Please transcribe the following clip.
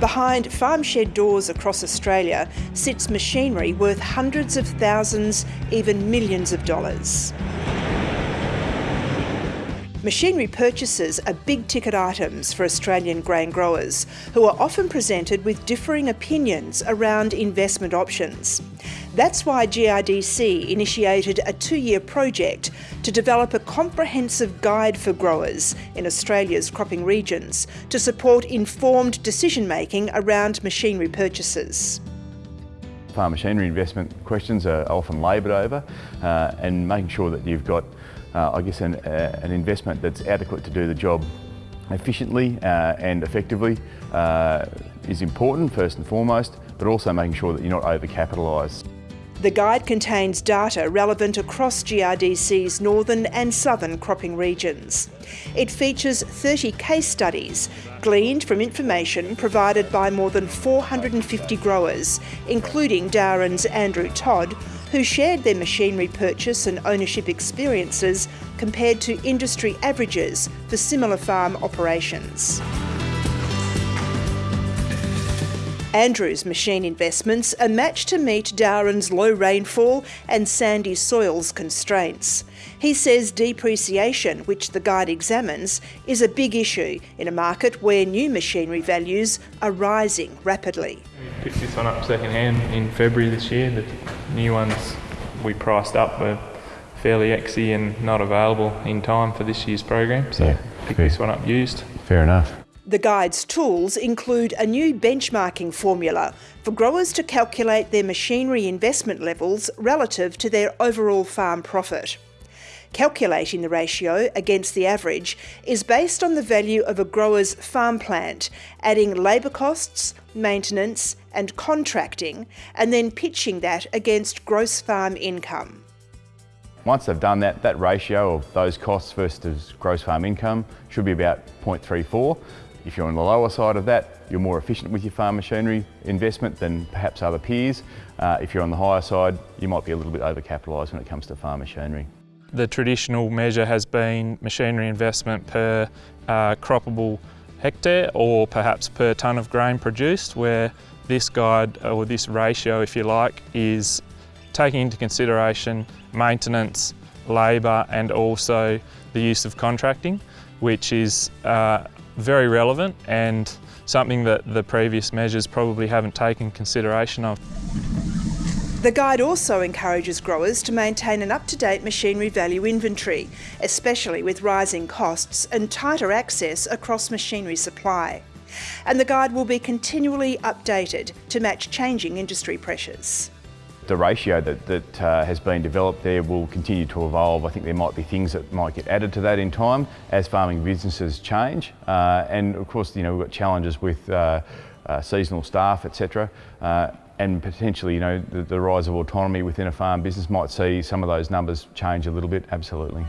behind farm shed doors across Australia sits machinery worth hundreds of thousands, even millions of dollars. Machinery purchases are big ticket items for Australian grain growers, who are often presented with differing opinions around investment options. That's why GRDC initiated a two-year project to develop a comprehensive guide for growers in Australia's cropping regions to support informed decision-making around machinery purchases. Farm machinery investment questions are often laboured over uh, and making sure that you've got uh, I guess, an, uh, an, investment that's adequate to do the job efficiently uh, and effectively uh, is important first and foremost, but also making sure that you're not overcapitalised. The guide contains data relevant across GRDC's northern and southern cropping regions. It features 30 case studies gleaned from information provided by more than 450 growers, including Darren's Andrew Todd, who shared their machinery purchase and ownership experiences compared to industry averages for similar farm operations. Andrew's machine investments are matched to meet Darren's low rainfall and sandy soils constraints. He says depreciation, which the guide examines, is a big issue in a market where new machinery values are rising rapidly. We picked this one up second hand in February this year. The new ones we priced up were fairly exy and not available in time for this year's program, so yeah, picked this one up used. Fair enough. The guide's tools include a new benchmarking formula for growers to calculate their machinery investment levels relative to their overall farm profit. Calculating the ratio against the average is based on the value of a grower's farm plant, adding labour costs, maintenance and contracting, and then pitching that against gross farm income. Once they've done that, that ratio of those costs versus gross farm income should be about 0.34. If you're on the lower side of that, you're more efficient with your farm machinery investment than perhaps other peers. Uh, if you're on the higher side, you might be a little bit overcapitalised when it comes to farm machinery. The traditional measure has been machinery investment per uh, croppable hectare or perhaps per tonne of grain produced where this guide or this ratio if you like is taking into consideration maintenance, labour and also the use of contracting which is uh, very relevant and something that the previous measures probably haven't taken consideration of. The guide also encourages growers to maintain an up-to-date machinery value inventory, especially with rising costs and tighter access across machinery supply. And the guide will be continually updated to match changing industry pressures the ratio that, that uh, has been developed there will continue to evolve. I think there might be things that might get added to that in time as farming businesses change. Uh, and of course, you know, we've got challenges with uh, uh seasonal staff, etc. And potentially, you know, the, the rise of autonomy within a farm business might see some of those numbers change a little bit, absolutely.